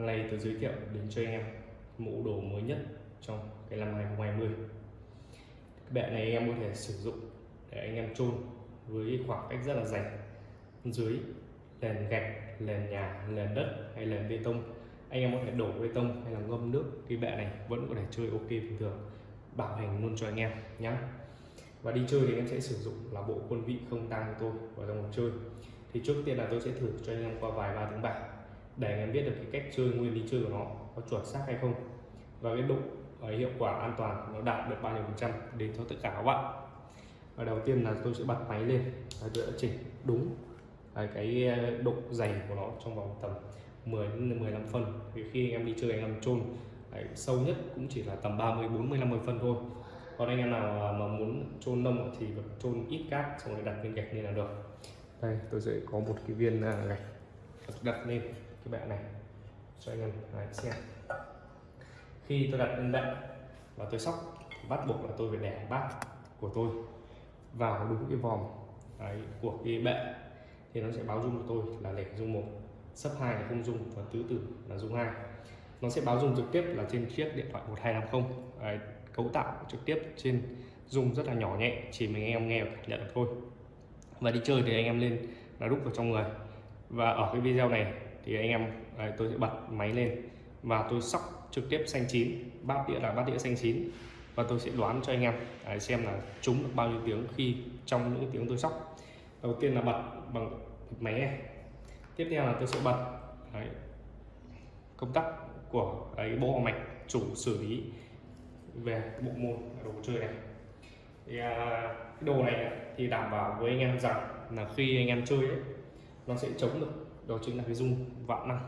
Hôm nay tôi giới thiệu đến cho anh em mẫu đồ mới nhất trong cái năm 2020 cái bệ này anh em có thể sử dụng để anh em chôn với khoảng cách rất là dày, dưới nền gạch nền nhà nền đất hay nền bê tông. Anh em có thể đổ bê tông hay là ngâm nước, cái bệ này vẫn có thể chơi ok bình thường, bảo hành luôn cho anh em nhé và đi chơi thì em sẽ sử dụng là bộ quân vị không tăng của tôi vào trong cuộc chơi. Thì trước tiên là tôi sẽ thử cho anh em qua vài ba tiếng bạc để anh em biết được cái cách chơi nguyên lý chơi của nó có chuẩn xác hay không. Và cái độ uh, hiệu quả an toàn nó đạt được bao nhiêu phần trăm đến cho tất cả các bạn. Và đầu tiên là tôi sẽ bật máy lên. Và tôi đã chỉnh đúng à, cái ờ, độ dày của nó trong vòng tầm 10 đến 15 phân. Thì khi anh em đi chơi anh em chôn à, sâu nhất cũng chỉ là tầm 30 40 50 phân thôi. Còn anh em nào à, mà muốn chôn nông thì chôn ít cát xong rồi đặt viên gạch lên là được. Đây tôi sẽ có một cái viên gạch đặt lên cái bệ này. Cho anh em đấy, xem khi tôi đặt lên bệ và tôi sóc bắt buộc là tôi phải để bát của tôi vào đúng cái vòng đấy, của cái bệ. Thì nó sẽ báo dung của tôi là để dung một sấp hai là không dung và tứ tử là dung hai. Nó sẽ báo dung trực tiếp là trên chiếc điện thoại 1250 đấy, cấu tạo trực tiếp trên dung rất là nhỏ nhẹ chỉ mình em nghe và cảm nhận được thôi. Và đi chơi thì anh em lên là đúc vào trong người. Và ở cái video này thì anh em đây, tôi sẽ bật máy lên và tôi sóc trực tiếp xanh chín bát đĩa là bát đĩa xanh chín. Và tôi sẽ đoán cho anh em đấy, xem là trúng được bao nhiêu tiếng khi trong những tiếng tôi sóc. Đầu tiên là bật bằng máy này tiếp theo là tôi sẽ bật đấy, công tắc của đấy, bộ mạch chủ xử lý về bộ môn đồ chơi này. Thì à, cái đồ này thì đảm bảo với anh em rằng là khi anh em chơi ấy, nó sẽ chống được đó chính là cái dung vạn năng.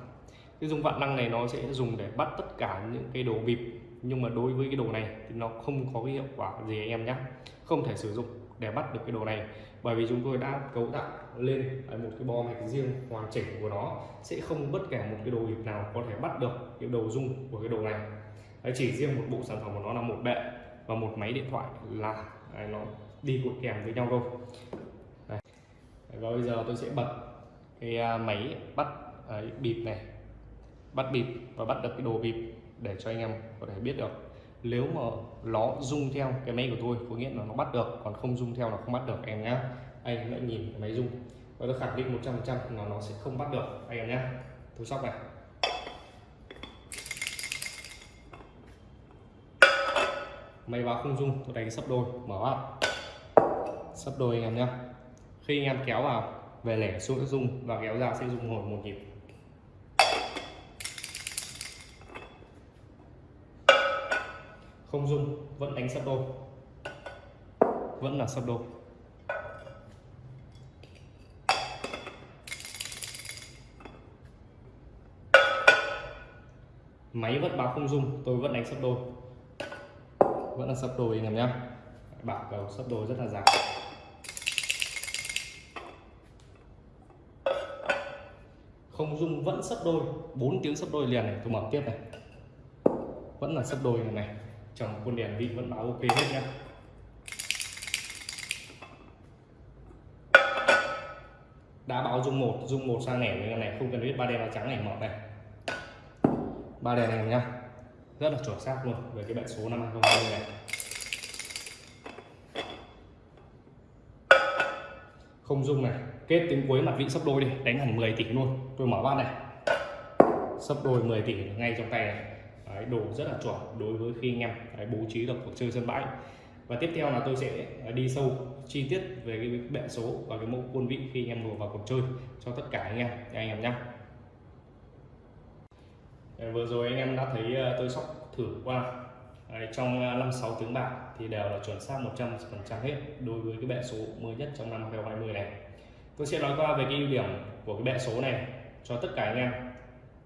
Cái dung vạn năng này nó sẽ dùng để bắt tất cả những cái đồ bịp nhưng mà đối với cái đồ này thì nó không có cái hiệu quả gì anh em nhé không thể sử dụng để bắt được cái đồ này bởi vì chúng tôi đã cấu tạo lên một cái bo mạch riêng hoàn chỉnh của nó sẽ không bất kể một cái đồ bịp nào có thể bắt được cái đầu dung của cái đồ này. Đấy, chỉ riêng một bộ sản phẩm của nó là một bệ và một máy điện thoại là đấy, nó đi cùng kèm với nhau thôi. Đấy. và bây giờ tôi sẽ bật cái à, máy bắt ấy, bịp này bắt bịp và bắt được cái đồ bịp để cho anh em có thể biết được. Nếu mà nó rung theo cái máy của tôi có nghĩa là nó bắt được còn không rung theo là không bắt được em nhé anh đã nhìn cái máy rung. Và tôi khẳng định 100% là nó sẽ không bắt được anh em nhé tôi sóc này. Máy báo không rung tôi đánh sấp đôi mở vào. Sấp đôi anh em nhé khi anh em kéo vào về lẻ xuống rung và kéo ra sẽ rung hồi một nhịp. Không rung vẫn đánh sắp đôi. Vẫn là sắp đôi. Máy vẫn báo không dung tôi vẫn đánh sấp đôi. Vẫn là sấp đôi anh em nhé bảo cầu sấp đôi rất là dài. Không dung vẫn sấp đôi. 4 tiếng sấp đôi liền này, tôi mở tiếp này. Vẫn là sấp đôi này. Này chồng con đèn vị vẫn báo ok hết nhá. Đã báo dung một dung một sang nẻ như này không cần biết ba đèn ba trắng này, mở này. Ba đèn này nhá. Rất là chuẩn xác luôn, về cái bệnh số năm 2020 này. Không dung này. Kết tiếng cuối mặt vị sấp đôi đi. Đánh hẳn 10 tỷ luôn. Tôi mở bát này. Sấp đôi 10 tỷ ngay trong tay này. Đấy, đồ rất là chuẩn đối với khi anh em đấy, bố trí được cuộc chơi sân bãi. Và tiếp theo là tôi sẽ đi sâu chi tiết về cái bệ số và cái mẫu quân vị khi anh em đổ vào cuộc chơi cho tất cả anh em. Anh em nhé vừa rồi anh em đã thấy ờ, tôi sóc thử qua. Đấy, trong à, 56 ờ, tiếng bạc thì đều là chuẩn xác 100% hết đối với cái bệ số mới nhất trong năm 2020 này. Tôi sẽ nói qua về cái ưu điểm của cái bệ số này cho tất cả anh em.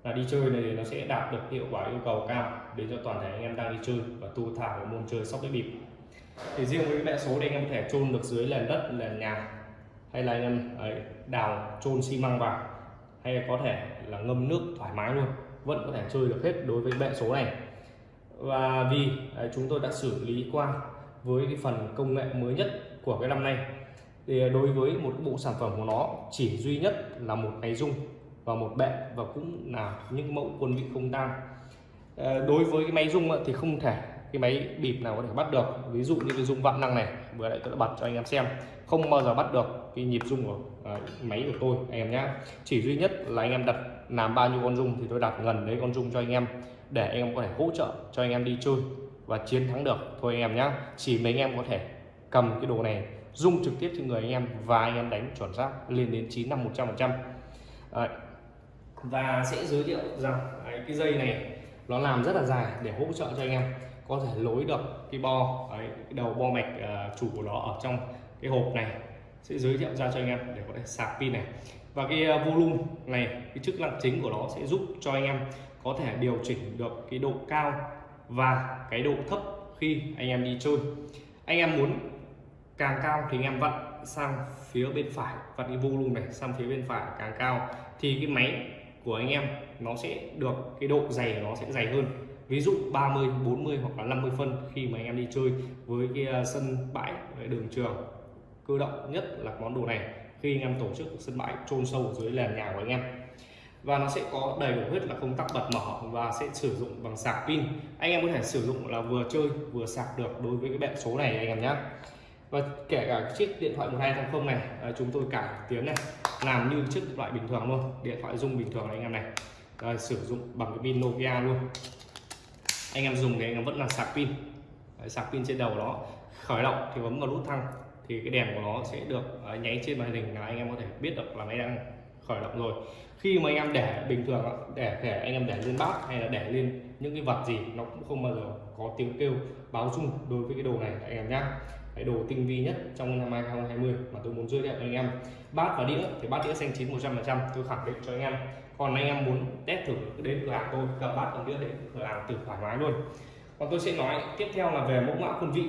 Là đi chơi này nó sẽ đạt được hiệu quả yêu cầu cao để cho toàn thể anh em đang đi chơi và tu thả môn chơi sóc đĩa bịp. Thì riêng với cái bệ số đây anh em có thể chôn được dưới nền đất nền nhà hay là anh em ấy, đào chôn xi măng vào hay có thể là ngâm nước thoải mái luôn vẫn có thể chơi được hết đối với bệ số này và vì đấy, chúng tôi đã xử lý qua với cái phần công nghệ mới nhất của cái năm nay thì đối với một bộ sản phẩm của nó chỉ duy nhất là một máy rung và một bệ và cũng là những mẫu quân vị không tang ờ, đối với cái máy rung thì không thể cái máy bịp nào có thể bắt được. Ví dụ như cái rung vạn năng này vừa nãy tôi đã bật cho anh em xem không bao giờ bắt được cái nhịp rung của à, máy của tôi anh em nhé chỉ duy nhất là anh em đặt làm bao nhiêu con rung thì tôi đặt gần đấy con rung cho anh em để anh em có thể hỗ trợ cho anh em đi chơi và chiến thắng được. Thôi anh em nhé chỉ mấy anh em có thể cầm cái đồ này rung trực tiếp trên người anh em và anh em đánh chuẩn xác lên đến 9 năm 100 phần trăm. Và sẽ giới thiệu rằng đấy, cái dây này nó làm rất là dài để hỗ trợ cho anh em có thể lối được cái bo đấy, cái đầu bo mạch uh, chủ của nó ở trong cái hộp này. Sẽ giới thiệu ra cho anh em để có thể sạc pin này. Và cái uh, volume này cái chức năng chính của nó sẽ giúp cho anh em có thể điều chỉnh được cái độ cao và cái độ thấp khi anh em đi chơi. Anh em muốn càng cao thì anh em vặn sang phía bên phải, vặn cái volume này sang phía bên phải càng cao thì cái máy của anh em nó sẽ được, cái độ dày của nó sẽ dày hơn. Ví dụ 30 40 hoặc là 50 phân khi mà anh em đi chơi với cái à, sân bãi à, đường trường cơ động nhất là món đồ này khi anh em tổ chức sân bãi trôn sâu dưới nền nhà của anh em và nó sẽ có đầy đủ hết là công tắc bật mở và sẽ sử dụng bằng sạc pin. Anh em có thể sử dụng là vừa chơi vừa sạc được đối với cái bệ số này anh em nhé. Và kể cả chiếc điện thoại 1280 này à, chúng tôi cải tiến này làm như chiếc điện thoại bình thường luôn điện thoại dung bình thường này anh em này. Đây, sử dụng bằng cái pin Nokia luôn. Anh em dùng thì anh em vẫn là sạc pin. Đấy, sạc pin trên đầu đó khởi động thì bấm vào nút thăng thì cái đèn của nó sẽ được à, nháy trên màn hình là anh em có thể biết được là máy đang khởi động rồi. Khi mà anh em để, bình thường để thẻ anh em để lên bát hay là để lên những cái vật gì nó cũng không bao giờ có tiếng kêu báo rung đối với cái đồ này anh em nhé cái đồ tinh vi nhất trong năm 2020 mà tôi muốn giới thiệu anh em. Bát và đĩa, thì bát đĩa xanh chín 100 tôi khẳng định cho anh em. Còn anh em muốn test thử đến cửa hàng tôi cầm bát cầm đĩa đến cửa hàng từ thoải mái luôn. Còn tôi sẽ nói tiếp theo là về mẫu mã quân vị.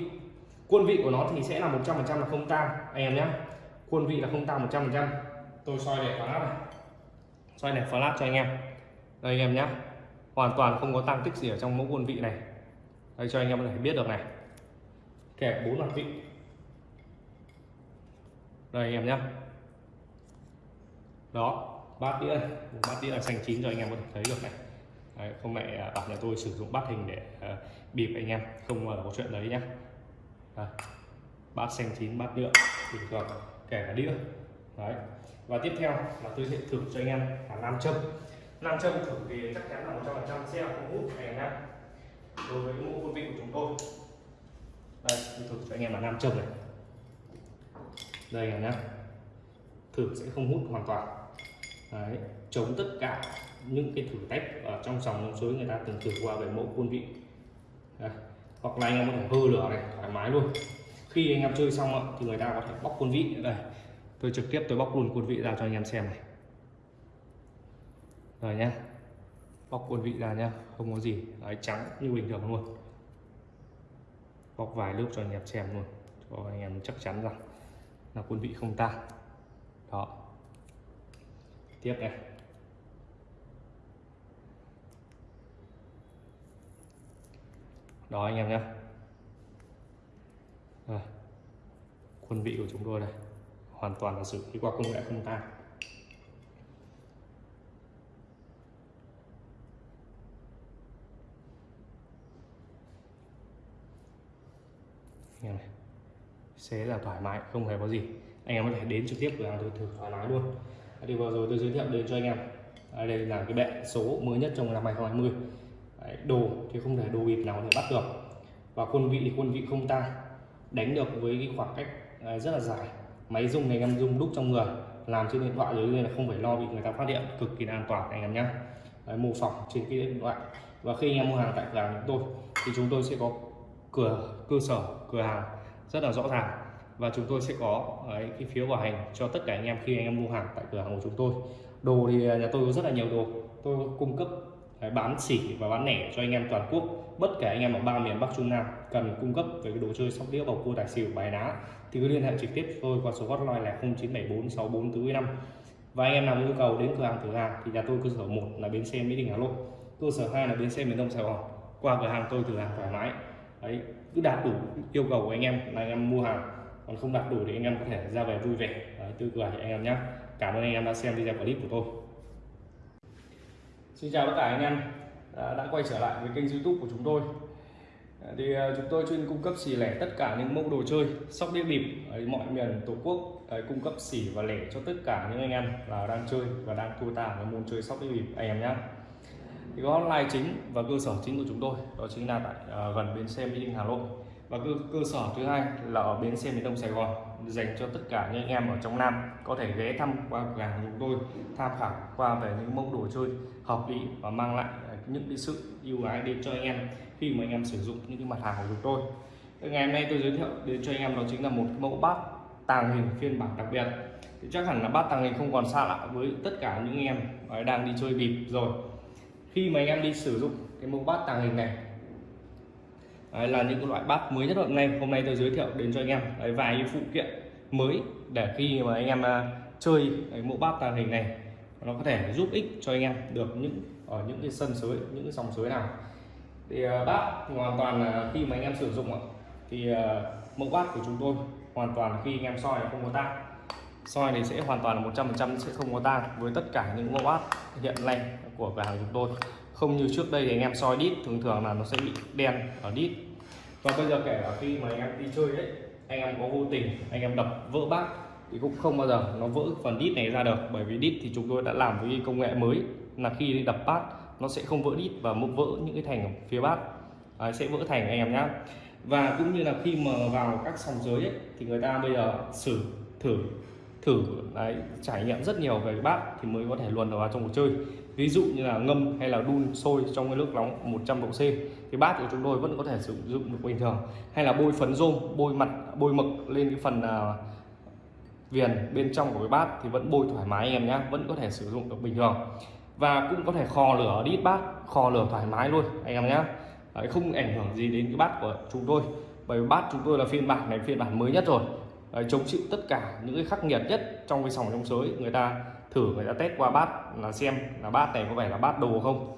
Quân vị của nó thì sẽ là 100 là không tang, anh em nhé quân vị là không tang 100 tôi soi để flash này. Soi này flash cho anh em. Đây anh em nhé hoàn toàn không có tăng tích gì ở trong mẫu quân vị này. Đây cho anh em có thể biết được này. Kẹp bốn mặt vị. Đây anh em nhé đó bát đĩa bát đĩa là xanh chín cho anh em có thể thấy được này. Đấy, không mẹ à, bảo nhà tôi sử dụng bát hình để uh, bịp anh em. Không uh, có chuyện đấy nhá. Bát xanh chín bát đĩa. Bình thường kể cả đĩa. Đấy và tiếp theo là tôi sẽ thử cho anh em là nam châm. Nam châm thử thì chắc chắn là một trăm phần trăm sẽ không hút anh em đối với mẫu quân vị của chúng tôi. Đây tôi thử cho anh em là nam châm này. Đây anh em thử sẽ không hút hoàn toàn. Đấy, chống tất cả những cái thử thách ở trong dòng sông suối người ta từng thử qua về mẫu quân vị. Đây. hoặc là anh em có thể hư lửa này thoải mái luôn. Khi anh em chơi xong thì người ta có thể bóc quân vị. Đây tôi trực tiếp tôi bóc luôn quân vị ra cho anh em xem này. Rồi nhá. Bóc quân vị ra nhá, không có gì. Đấy, trắng như bình thường luôn. Bóc vài lớp cho anh em xem luôn, cho anh em chắc chắn rằng là quân vị không tan đó. Tiếp này. Đó anh em nhé quân vị của chúng tôi đây hoàn toàn là xử lý qua công nghệ không tan. Anh em này xé là thoải mái không hề có gì. Anh em có thể đến trực tiếp cửa hàng tôi thử thoải mái luôn. Thì vừa rồi tôi giới thiệu đến cho anh em. Đây là cái bệ số mới nhất trong năm 2020 Đấy, đồ thì không thể đồ bịp nào có thể bắt được. Và quân vị thì quân vị không ta đánh được với cái khoảng cách rất là dài máy rung này em rung đúc trong người. Làm trên điện thoại rồi nên là không phải lo bị người ta phát hiện cực kỳ an toàn anh em nhé mô phỏng trên cái điện thoại. Và khi anh em mua hàng tại cửa hàng chúng tôi thì chúng tôi sẽ có cửa cơ sở cửa hàng rất là rõ ràng. Và chúng tôi sẽ có ấy, cái phiếu bảo hành cho tất cả anh em khi anh em mua hàng tại cửa hàng của chúng tôi. Đồ thì nhà tôi có rất là nhiều đồ. Tôi cung cấp đấy, bán xỉ và bán lẻ cho anh em toàn quốc bất kể anh em ở ba miền Bắc Trung Nam cần cung cấp về cái đồ chơi sóc đĩa bầu cua tài xỉu bài đá thì cứ liên hệ trực tiếp tôi qua số hotline là 0974 64 năm. Và anh em nào nhu cầu đến cửa hàng thử hàng thì nhà tôi cơ sở một là bến xe Mỹ Đình Hà Nội cơ sở hai là bến xe miền Đông Sài Gòn. Qua cửa hàng tôi thử hàng thoải mái. Đấy cứ đạt đủ yêu cầu của anh em là anh em mua hàng còn không đạt đủ thì anh em có thể ra về vui vẻ. Đấy, tươi cười anh em nhé cảm ơn anh em đã xem video clip của tôi. Xin chào tất cả anh em à, đã, quay trở lại với kênh youtube của chúng tôi. À, thì à, chúng tôi chuyên cung cấp xỉ lẻ tất cả những mẫu đồ chơi sóc đĩa bịp ở mọi miền tổ quốc cung cấp xỉ và lẻ cho tất cả những anh em là đang chơi và đang thua tà với môn chơi sóc đĩa bịp anh em nhé thì có online chính và cơ sở chính của chúng tôi đó chính là tại gần bến xe mỹ đình hà nội. Và cơ, cơ sở thứ hai là ở bến xe miền đông sài gòn dành cho tất cả những anh em ở trong nam. Có thể ghé thăm qua cửa hàng chúng tôi, tham khảo qua về những mẫu đồ chơi hợp lý và mang lại à, những cái sự ưu ái đến cho anh em khi mà anh em sử dụng những cái mặt hàng của chúng tôi. Ngày hôm nay tôi giới thiệu đến cho anh em đó chính là một mẫu bát tàng hình phiên bản đặc biệt. Thì chắc hẳn là bát tàng hình không còn xa lạ với tất cả những anh em à, đang đi chơi bịp rồi. Khi mà anh em đi sử dụng cái mẫu bát tàng hình này Đấy, là những loại bát mới nhất hôm nay. Hôm nay tôi giới thiệu đến cho anh em Đấy, vài phụ kiện mới để khi mà anh em à, chơi cái mẫu bát tàng hình này nó có thể giúp ích cho anh em được những ở những cái sân sới những cái dòng suối nào. Thì à, bát hoàn toàn là khi mà anh em sử dụng thì à, mẫu bát của chúng tôi hoàn toàn khi anh em soi là không có tan soi thì sẽ hoàn toàn là 100% sẽ không có tan với tất cả những mẫu bát hiện nay của cửa hàng chúng tôi không như trước đây thì anh em soi đít thường thường là nó sẽ bị đen ở đít. Và bây giờ kể cả khi mà anh em đi chơi đấy anh em có vô tình anh em đập vỡ bát thì cũng không bao giờ nó vỡ phần đít này ra được. Bởi vì đít thì chúng tôi đã làm với công nghệ mới là khi đập bát nó sẽ không vỡ đít và mốc vỡ những cái thành ở phía bát. À, sẽ vỡ thành anh em nhé và cũng như là khi mà vào các sòng giới ấy, thì người ta bây giờ xử thử thử đấy, trải nghiệm rất nhiều về bát thì mới có thể luồn vào trong cuộc chơi ví dụ như là ngâm hay là đun sôi trong cái nước nóng 100 độ C thì bát của chúng tôi vẫn có thể sử dụng được bình thường. Hay là bôi phấn rôm bôi mặt bôi mực lên cái phần à, viền bên trong của cái bát thì vẫn bôi thoải mái anh em nhé vẫn có thể sử dụng được bình thường. Và cũng có thể kho lửa đít bát kho lửa thoải mái luôn anh em nhé Đấy, không ảnh hưởng gì đến cái bát của chúng tôi bởi vì bát chúng tôi là phiên bản này phiên bản mới nhất rồi. Đấy, chống chịu tất cả những cái khắc nghiệt nhất trong cái sòng trong sới người ta thử người ta test qua bát là xem là bát này có phải là bát đồ không.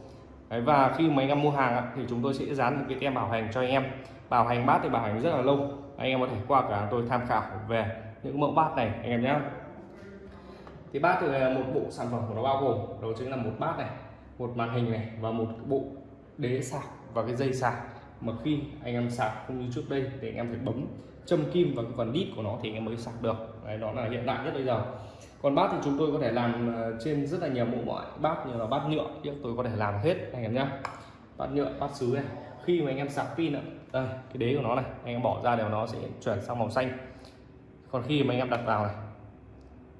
Đấy, và khi mà anh em mua hàng thì chúng tôi sẽ dán một cái tem bảo hành cho anh em. Bảo hành bát thì bảo hành rất là lâu. Anh em có thể qua cửa hàng tôi tham khảo về những mẫu bát này anh em nhé. Thì bát thì một bộ sản phẩm của nó bao gồm đó chính là một bát này một màn hình này và một bộ đế sạc và cái dây sạc. Mà khi anh em sạc không như trước đây thì anh em phải bấm châm kim vào cái phần đít của nó thì anh em mới sạc được. Đấy đó là hiện đại nhất bây giờ còn bát thì chúng tôi có thể làm ờ, trên rất là nhiều mẫu mọi bát như là bát nhựa. Thì tôi có thể làm hết, anh em nhé bát nhựa, bát sứ này. Khi mà anh em sạc pin đây, cái đế của nó này. Anh em bỏ ra đều nó sẽ chuyển sang màu xanh. Còn khi mà anh em đặt vào này,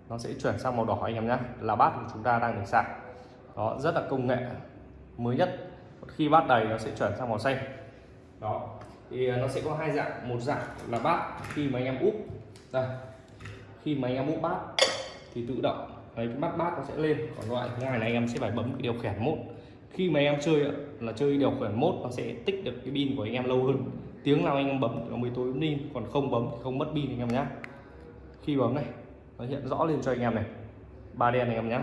nó sẽ chuyển sang màu đỏ anh em nhé là bát của chúng ta đang được sạc. Đó, rất là công nghệ mới nhất. Khi bát đầy, nó sẽ chuyển sang màu xanh. Đó, thì ờ, nó sẽ có hai dạng. Một dạng là bát khi mà anh em úp. Đây, khi mà anh em úp bát thì tự động đấy cái mắt bát nó sẽ lên còn loại thứ hai là anh em sẽ phải bấm điều khiển mốt khi mà anh em chơi là chơi điều khiển mốt nó sẽ tích được cái pin của anh em lâu hơn tiếng nào anh em bấm nó mới tối pin còn không bấm thì không mất pin anh em nhé khi bấm này nó hiện rõ lên cho anh em này ba đen anh em nhé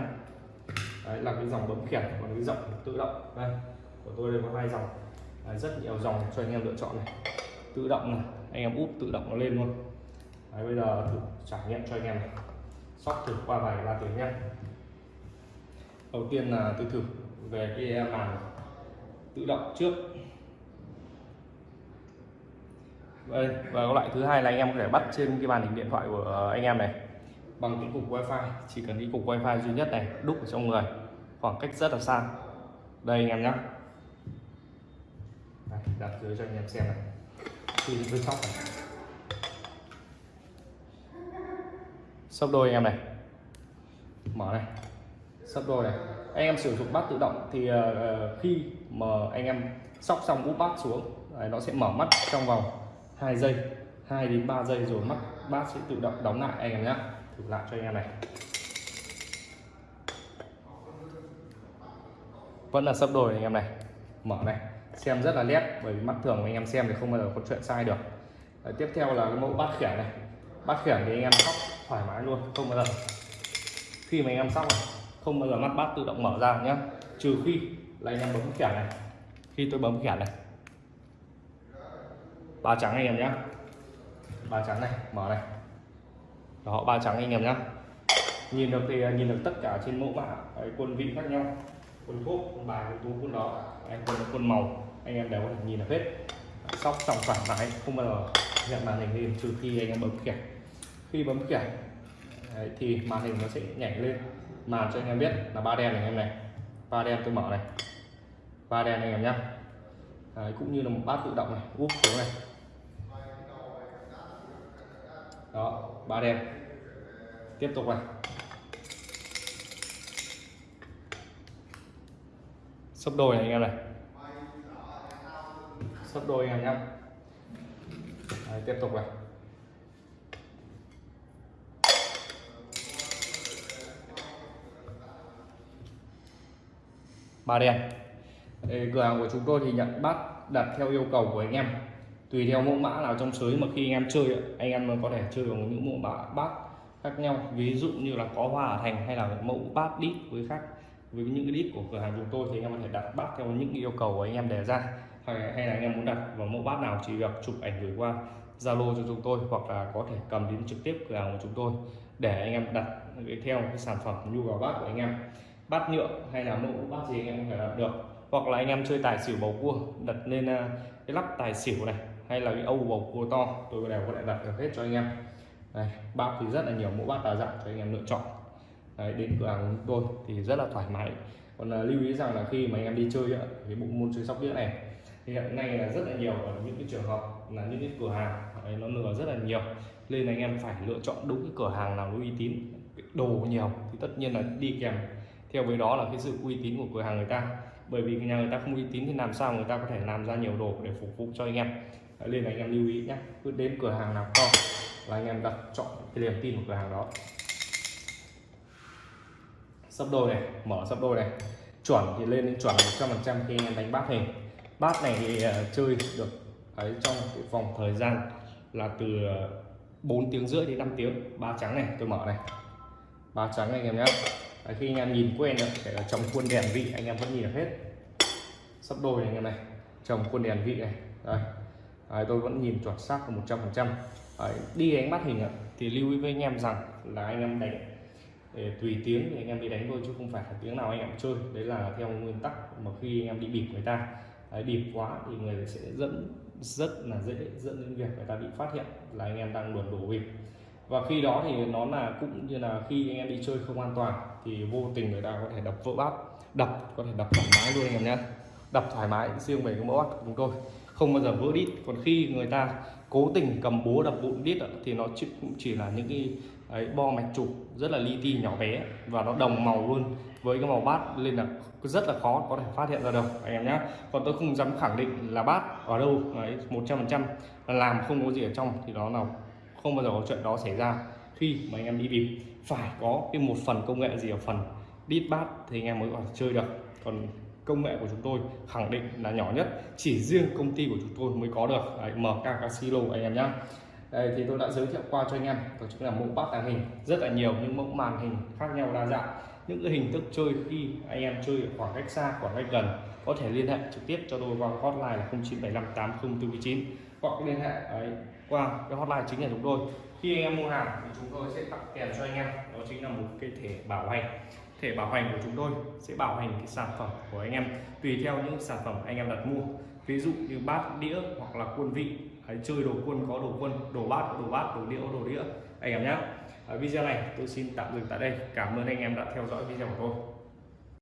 đấy là cái dòng bấm khiển còn cái dòng tự động đây của tôi đây có hai dòng đấy, rất nhiều dòng cho anh em lựa chọn này tự động này anh em úp tự động nó lên luôn đấy, bây giờ thử trải nghiệm cho anh em này sóc thử qua vài ba tiếng nhé đầu tiên là tôi thử về cái màn tự động trước. Đây, và loại thứ hai là anh em có thể bắt trên cái màn hình điện thoại của anh em này. Bằng cái cục wifi, chỉ cần cái cục wifi duy nhất này, đúc ở trong người. Khoảng cách rất là xa. Đây anh em nhé đặt dưới cho anh em xem này. Khi bên sóc này. Sấp đôi anh em này. Mở này. Sấp đôi này. Anh em sử dụng bát tự động thì uh, khi mà anh em sóc xong úp bát xuống đấy, nó sẽ mở mắt trong vòng 2 giây 2 đến 3 giây rồi mắt bát sẽ tự động đóng lại anh em nhé thử lại cho anh em này. Vẫn là sấp đôi anh em này. Mở này. Xem rất là nét bởi vì mắt thường anh em xem thì không bao giờ có chuyện sai được. Đấy, tiếp theo là cái mẫu bát khiển này. Bát khiển thì anh em sóc thoải mái luôn, không bao giờ. Khi mà anh em sóc này, không bao giờ mắt bát tự động mở ra nhé trừ khi là anh em bấm khiển này. Khi tôi bấm khiển này. Ba trắng anh em nhé ba trắng này, mở này. Đó, ba trắng anh em nhé nhìn được thì à, nhìn được tất cả trên mẫu mã quân vị khác nhau. Quân cốt, quân bài, quân tú, quân đó anh quân quân màu, anh em đều có thể nhìn được hết. Sóc trong thoải mái, không bao giờ nhận màn hình lên trừ khi anh em bấm kẻ khi bấm kẻ Đấy, thì màn hình nó sẽ nhảy lên. Màn cho anh em biết là ba đen này anh em này. Ba đen tôi mở này. Ba đen anh em nhá. Đấy, cũng như là một bát tự động này. Úp xuống này. Đó ba đen. Tiếp tục này. Sấp đôi này anh em này. Sấp đôi anh em nhá. Đấy, tiếp tục này. Ba đen. Cửa hàng của chúng tôi thì nhận bát đặt theo yêu cầu của anh em. Tùy theo mẫu mã nào trong sới mà khi anh em chơi anh em có thể chơi bằng những mẫu mã bát khác nhau. Ví dụ như là có hoa ở thành hay là mẫu bát đít với khác với những cái đít của cửa hàng chúng tôi thì anh em có thể đặt bát theo những yêu cầu của anh em đề ra. Hay, hay là anh em muốn đặt vào mẫu bát nào chỉ việc chụp ảnh gửi qua Zalo cho chúng tôi hoặc là có thể cầm đến trực tiếp cửa hàng của chúng tôi để anh em đặt theo cái sản phẩm nhu cầu bát của anh em bát nhựa hay là mẫu bát gì anh em có thể đặt được. Hoặc là anh em chơi tài xỉu bầu cua đặt lên à, cái lắp tài xỉu này hay là cái âu bầu cua to tôi đều có thể đặt được hết cho anh em. Đây, bát thì rất là nhiều mẫu bát đa dạng cho anh em lựa chọn. Đấy, đến cửa hàng của tôi thì rất là thoải mái. Còn là lưu ý rằng là khi mà anh em đi chơi cái bộ môn chơi sóc đĩa này thì hiện nay là rất là nhiều ở những cái trường hợp là những cái cửa hàng ấy, nó lừa rất là nhiều. Nên anh em phải lựa chọn đúng cái cửa hàng nào nó uy tín đồ nhiều thì tất nhiên là đi kèm theo với đó là cái sự uy tín của cửa hàng người ta. Bởi vì nhà người ta không uy tín thì làm sao người ta có thể làm ra nhiều đồ để phục vụ cho anh em? Đấy, nên là anh em lưu ý nhé. Cứ đến cửa hàng nào to là anh em đặt chọn cái niềm tin của cửa hàng đó. Sấp đôi này mở sấp đôi này. Chuẩn thì lên đến chuẩn 100% khi anh em đánh bát hình. Bát này thì uh, chơi được ấy trong cái vòng thời gian là từ ờ, 4 tiếng rưỡi đến 5 tiếng. Ba trắng này tôi mở này. Ba trắng anh em nhé Đấy, khi anh em nhìn quen rồi kể là trồng khuôn đèn vị anh em vẫn nhìn được hết. Sắp đôi này anh em này trồng khuôn đèn vị này. Đây Đấy, tôi vẫn nhìn chuẩn xác một trăm phần trăm. Đi đánh bắt hình thì lưu ý với anh em rằng là anh em đánh để tùy tiếng thì anh em đi đánh thôi chứ không phải là tiếng nào anh em chơi. Đấy là theo nguyên tắc mà khi anh em đi bịp người ta. Đấy, bịp quá thì người sẽ dẫn rất là dễ dẫn đến việc người ta bị phát hiện là anh em đang luồn đổ bịp và khi đó thì nó là cũng như là khi anh em đi chơi không an toàn thì vô tình người ta có thể đập vỡ bát đập có thể đập thoải mái luôn anh em nhé. Đập thoải mái riêng về cái mẫu bát của chúng tôi. Không bao giờ vỡ đít. Còn khi người ta cố tình cầm búa đập vụn đít thì nó chỉ, cũng chỉ là những cái ấy, bo mạch trục rất là li ti nhỏ bé và nó đồng màu luôn với cái màu bát nên là rất là khó có thể phát hiện ra đâu anh em nhé. Còn tôi không dám khẳng định là bát ở đâu đấy một trăm phần trăm làm không có gì ở trong thì đó là không bao giờ có chuyện đó xảy ra. Khi mà anh em đi bịp phải có cái một phần công nghệ gì ở phần đít bát thì anh em mới có thể chơi được. Còn công nghệ của chúng tôi khẳng định là nhỏ nhất chỉ riêng công ty của chúng tôi mới có được. Đấy, MK Casino anh em nhé đây thì tôi đã giới thiệu qua cho anh em đó chính là mẫu bát tàng hình. Rất là nhiều những mẫu màn hình khác nhau đa dạng. Những cái hình thức chơi khi anh em chơi ở khoảng cách xa khoảng cách gần có thể liên hệ trực tiếp cho tôi qua hotline là 09758049 hoặc liên hệ ấy, qua cái hotline chính là chúng tôi. Khi anh em mua hàng thì chúng tôi sẽ tặng kèm cho anh em. Đó chính là một cái thẻ bảo hành. Thẻ bảo hành của chúng tôi sẽ bảo hành cái sản phẩm của anh em tùy theo những sản phẩm anh em đặt mua. Ví dụ như bát đĩa hoặc là quân vị. Đấy, chơi đồ quân có đồ quân đồ bát có đồ bát đồ đĩa đồ đĩa. Anh em nhé video này tôi xin tạm dừng tại đây. Cảm ơn anh em đã theo dõi video của tôi.